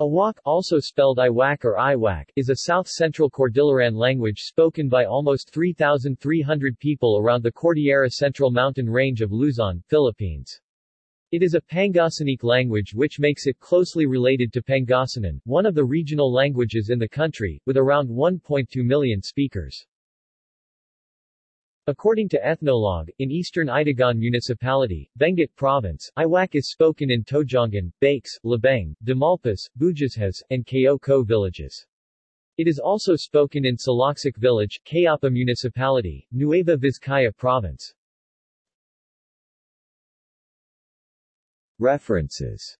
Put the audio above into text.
Awak, also spelled Iwak or Iwak, is a south-central Cordilleran language spoken by almost 3,300 people around the Cordillera Central mountain range of Luzon, Philippines. It is a Pangasinic language which makes it closely related to Pangasinan, one of the regional languages in the country, with around 1.2 million speakers. According to Ethnologue, in eastern Itogon Municipality, Benguet Province, Iwak is spoken in Tojongan, Bakes, Labeng, Damalpas, Bujashes, and Kayoko villages. It is also spoken in Salaksik Village, Kayapa Municipality, Nueva Vizcaya Province. References